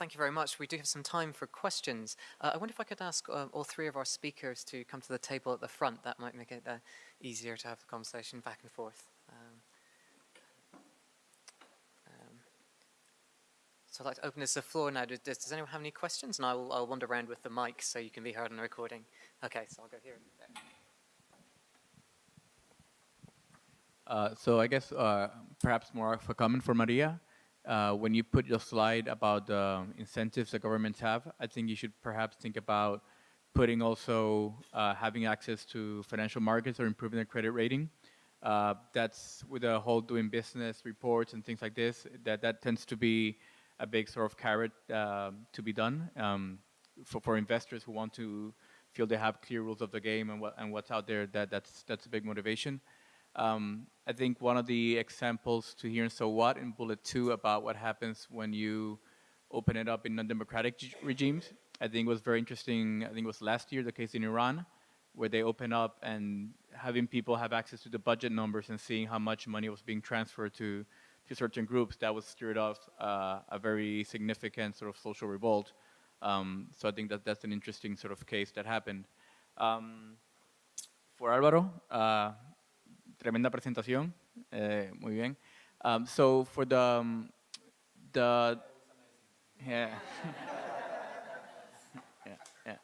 thank you very much. We do have some time for questions. Uh, I wonder if I could ask uh, all three of our speakers to come to the table at the front. That might make it uh, easier to have the conversation back and forth. Um, um, so I'd like to open this to the floor now. Does, does anyone have any questions? And I'll, I'll wander around with the mic so you can be heard on the recording. Okay, so I'll go here. Uh, so I guess uh, perhaps more of a comment for Maria. Uh, when you put your slide about the incentives that governments have, I think you should perhaps think about putting also uh, having access to financial markets or improving their credit rating. Uh, that's with the whole doing business reports and things like this, that, that tends to be a big sort of carrot um, to be done um, for, for investors who want to feel they have clear rules of the game and, what, and what's out there, that, that's, that's a big motivation. Um, I think one of the examples to hear in So What in bullet two about what happens when you open it up in non-democratic regimes, I think was very interesting. I think it was last year, the case in Iran, where they open up and having people have access to the budget numbers and seeing how much money was being transferred to, to certain groups, that was stirred off uh, a very significant sort of social revolt. Um, so I think that that's an interesting sort of case that happened. Um, for Alvaro, uh, tremenda presentación, eh, muy bien. Um, so for the, um, the, yeah. yeah, yeah.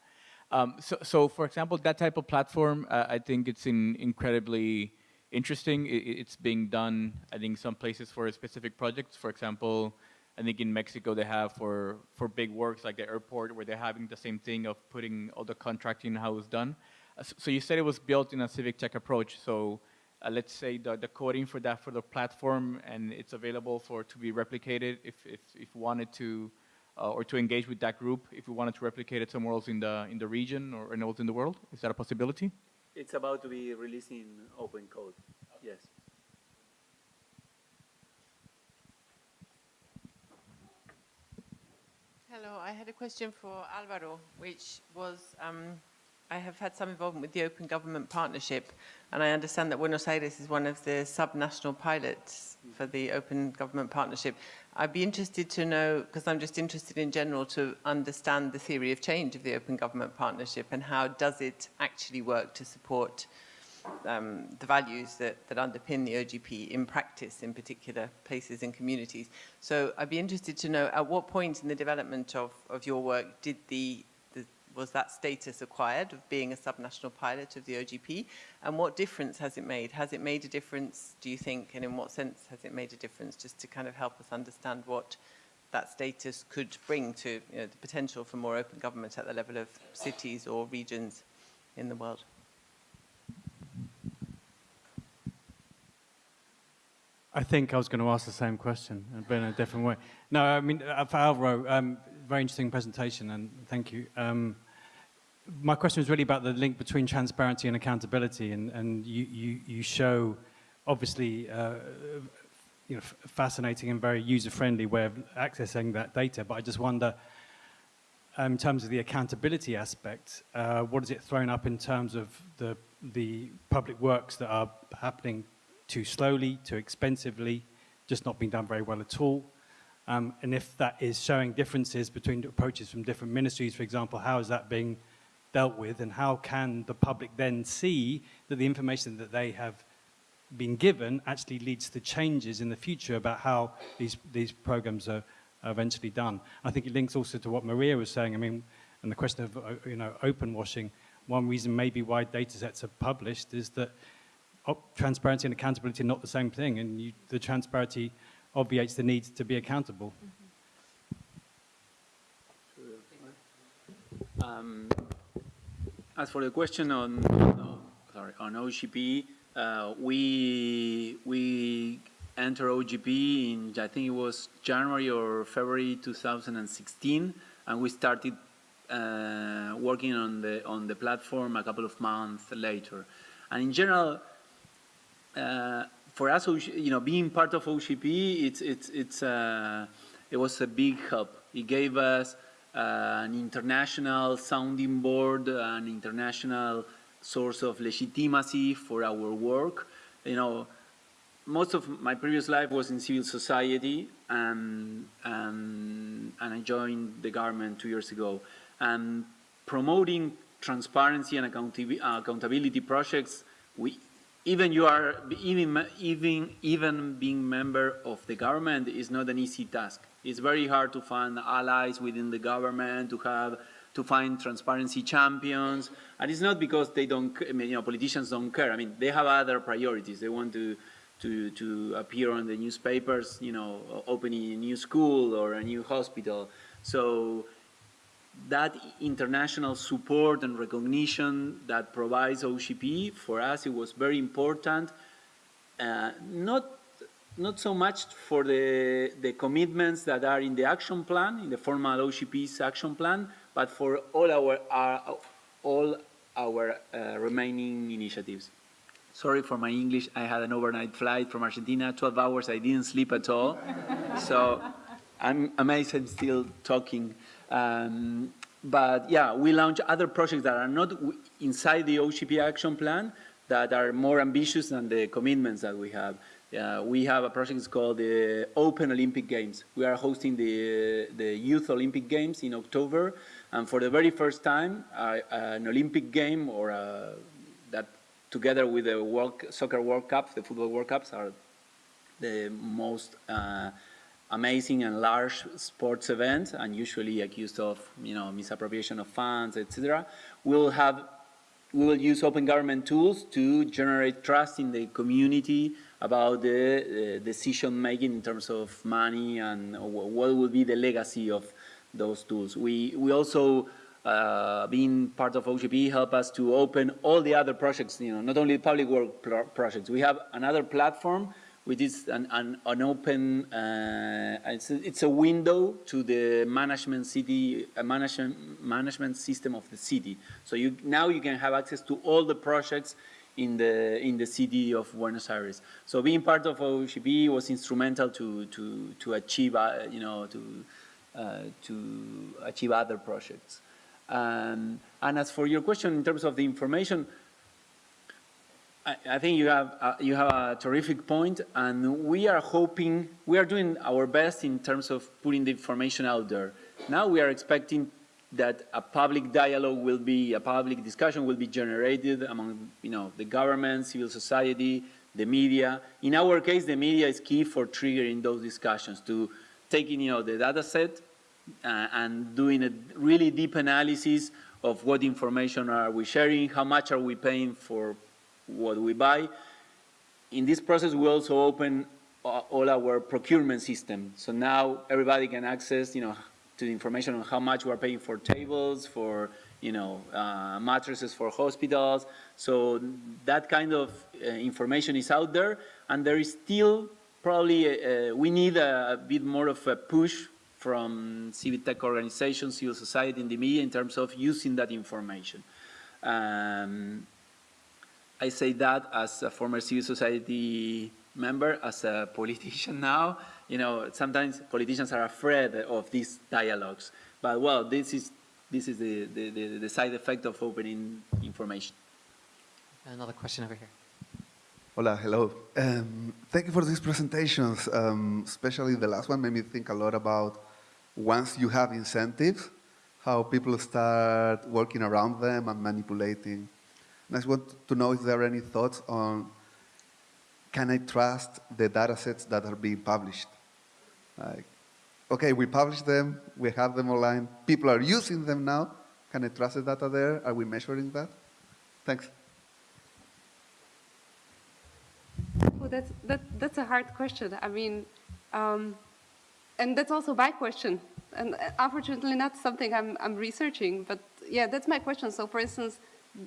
Um, so, so for example, that type of platform, uh, I think it's in incredibly interesting. It, it's being done, I think, some places for specific projects. For example, I think in Mexico they have for, for big works like the airport where they're having the same thing of putting all the contracting how it's done. Uh, so you said it was built in a civic tech approach. So uh, let's say the, the coding for that for the platform and it's available for to be replicated if, if, if wanted to uh, or to engage with that group if we wanted to replicate it somewhere else in the in the region or anywhere else in the world. Is that a possibility? It's about to be released in open code yes. Hello, I had a question for Alvaro, which was um, I have had some involvement with the Open Government Partnership, and I understand that Buenos Aires is one of the sub-national pilots for the Open Government Partnership. I'd be interested to know, because I'm just interested in general to understand the theory of change of the Open Government Partnership and how does it actually work to support um, the values that, that underpin the OGP in practice in particular places and communities. So I'd be interested to know at what point in the development of, of your work did the was that status acquired of being a subnational pilot of the OGP? And what difference has it made? Has it made a difference, do you think, and in what sense has it made a difference, just to kind of help us understand what that status could bring to you know, the potential for more open government at the level of cities or regions in the world? I think I was going to ask the same question, but in a different way. No, I mean, uh, for Alvaro, um, very interesting presentation, and thank you. Um, my question was really about the link between transparency and accountability, and, and you, you, you show, obviously, uh, you know, fascinating and very user-friendly way of accessing that data, but I just wonder, um, in terms of the accountability aspect, uh, what is it thrown up in terms of the, the public works that are happening too slowly, too expensively, just not being done very well at all? Um, and if that is showing differences between approaches from different ministries, for example, how is that being dealt with and how can the public then see that the information that they have been given actually leads to changes in the future about how these, these programs are, eventually done. I think it links also to what Maria was saying, I mean, and the question of, uh, you know, open washing. One reason maybe why data sets are published is that transparency and accountability are not the same thing, and you, the transparency obviates the need to be accountable. Um, as for the question on, on sorry on OGP, uh, we we entered OGP in I think it was January or February 2016, and we started uh, working on the on the platform a couple of months later. And in general, uh, for us, you know, being part of OGP, it's it's it's uh, it was a big help. It gave us uh, an international sounding board, an international source of legitimacy for our work. You know, most of my previous life was in civil society, and, and and I joined the government two years ago. And promoting transparency and accountabi- accountability projects, we, even you are, even, even, even being member of the government is not an easy task. It's very hard to find allies within the government, to have, to find transparency champions. And it's not because they don't, I mean, you know, politicians don't care. I mean, they have other priorities. They want to, to, to appear on the newspapers, you know, opening a new school or a new hospital. So that international support and recognition that provides OGP, for us, it was very important. Uh, not, not so much for the, the commitments that are in the action plan, in the formal OGP's action plan, but for all our, our all our uh, remaining initiatives. Sorry for my English. I had an overnight flight from Argentina, 12 hours. I didn't sleep at all. so I'm amazed I'm still talking. Um, but yeah, we launch other projects that are not inside the OGP action plan that are more ambitious than the commitments that we have. Uh, we have a project called the Open Olympic Games. We are hosting the, the Youth Olympic Games in October. And for the very first time, uh, an Olympic game or a, that together with the World, Soccer World Cup, the Football World Cups are the most uh, amazing and large sports event and usually accused of you know misappropriation of funds etc we'll have we will use open government tools to generate trust in the community about the uh, decision making in terms of money and what will be the legacy of those tools we we also uh, being part of OGP help us to open all the other projects, you know, not only public work pro projects. We have another platform which is an, an, an open, uh, it's, a, it's a window to the management city, uh, management, management system of the city. So you, now you can have access to all the projects in the, in the city of Buenos Aires. So being part of OGP was instrumental to, to, to achieve, uh, you know, to, uh, to achieve other projects. Um, and as for your question in terms of the information, I, think you have uh, you have a terrific point, and we are hoping we are doing our best in terms of putting the information out there. Now we are expecting that a public dialogue will be a public discussion will be generated among you know the government, civil society, the media. In our case, the media is key for triggering those discussions to taking you know the data set uh, and doing a really deep analysis of what information are we sharing, how much are we paying for what we buy. In this process, we also open uh, all our procurement system. So now everybody can access, you know, to the information on how much we're paying for tables, for, you know, uh, mattresses for hospitals. So that kind of uh, information is out there, and there is still probably, uh, we need a, a bit more of a push from civic tech organizations, civil society, and the media in terms of using that information. Um, I say that as a former civil society member, as a politician now. You know, sometimes politicians are afraid of these dialogues. But well, this is this is the, the, the, the side effect of opening information. Another question over here. Hola, hello. Um, thank you for these presentations. Um, especially the last one made me think a lot about once you have incentives, how people start working around them and manipulating. And I just want to know if there are any thoughts on can I trust the data sets that are being published? Like, okay, we publish them, we have them online, people are using them now. Can I trust the data there? Are we measuring that? Thanks. Well, that's, that, that's a hard question. I mean, um, and that's also my question. And uh, unfortunately, not something I'm, I'm researching, but yeah, that's my question. So, for instance,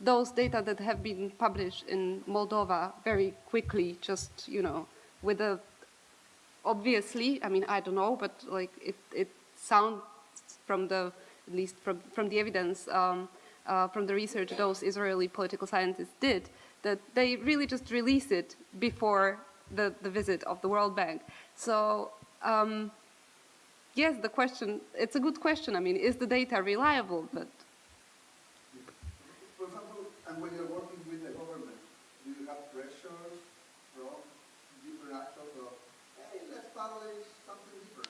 those data that have been published in Moldova very quickly, just, you know, with a, obviously, I mean, I don't know, but like it, it sounds from the, at least from, from the evidence, um, uh, from the research those Israeli political scientists did, that they really just released it before the, the visit of the World Bank. So, um, yes, the question, it's a good question. I mean, is the data reliable? But For example, and when you're working with the government, do you have pressure from different actors of, hey, let's publish something different?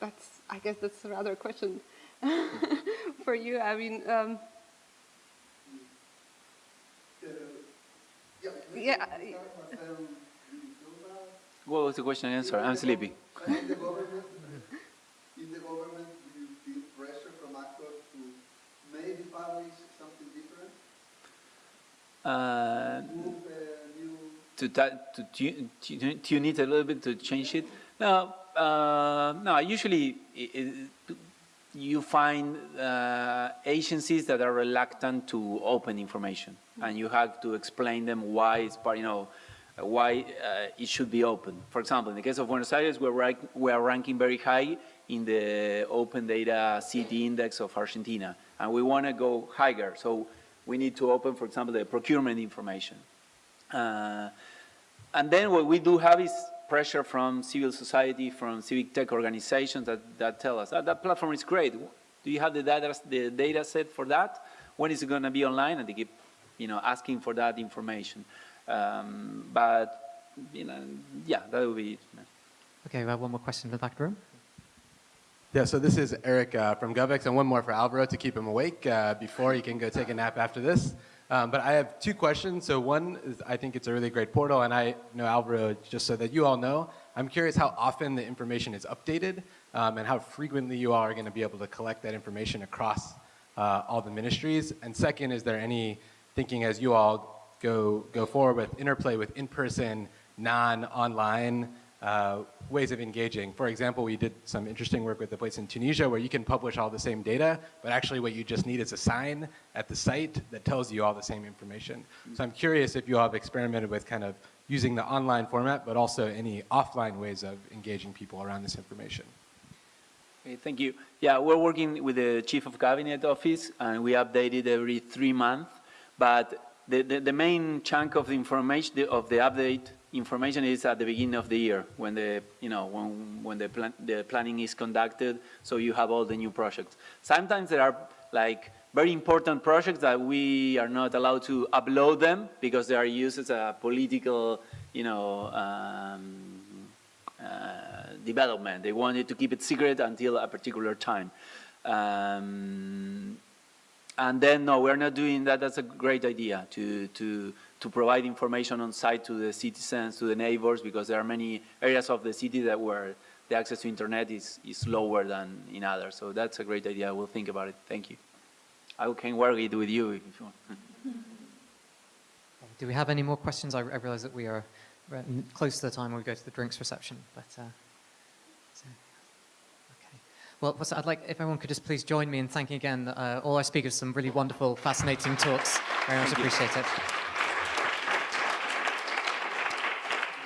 that's I guess that's rather a question for you. I mean, um, yeah, I- What was the question and answer? I'm sleepy. In the government, in the government, do you feel pressure from actors to maybe publish something different? Uh, Move to, ta- to tune, tune tune it a little bit to change it? No, uh, no. Usually, i i you find uh, agencies that are reluctant to open information, and you have to explain them why it's part. You know, why uh, it should be open. For example, in the case of Buenos Aires, we're rank, we are ranking very high in the Open Data City Index of Argentina, and we want to go higher. So we need to open, for example, the procurement information. Uh, and then what we do have is pressure from civil society, from civic tech organizations that, that tell us, "Ah, that platform is great. Do you have the data, the data set for that? When is it going to be online? And they keep, you know, asking for that information. Um, but, you know, yeah, that would be it. Okay, we have one more question in the back room. Yeah, so this is Eric uh, from GovEx, and one more for Alvaro to keep him awake uh, before he can go take a nap after this. Um, but I have two questions. So one is, I think it's a really great portal, and I know Alvaro, just so that you all know, I'm curious how often the information is updated um, and how frequently you all are going to be able to collect that information across uh, all the ministries. And second, is there any thinking as you all go, go forward with interplay with in-person, non-online uh, ways of engaging. For example, we did some interesting work with the place in Tunisia where you can publish all the same data, but actually what you just need is a sign at the site that tells you all the same information. So I'm curious if you all have experimented with kind of using the online format, but also any offline ways of engaging people around this information. Okay, thank you. Yeah, we're working with the Chief of Cabinet office, and we update it every three months. But the, the, the main chunk of the information, of the update information is at the beginning of the year, when the, you know, when, when the, plan, the planning is conducted, so you have all the new projects. Sometimes there are like very important projects that we are not allowed to upload them because they are used as a political, you know, um, uh, development. They wanted to keep it secret until a particular time. Um, and then, no, we're not doing that. That's a great idea to, to, to provide information on site to the citizens, to the neighbors, because there are many areas of the city that where the access to internet is, is lower than in others. So that's a great idea. We'll think about it. Thank you. I can work it with you if you want. Do we have any more questions? I, I realize that we are close to the time when we go to the drinks reception, but uh, so, okay. Well, I'd like if everyone could just please join me in thanking again uh, all our speakers. For some really wonderful, fascinating talks. Very much Thank you. appreciate it.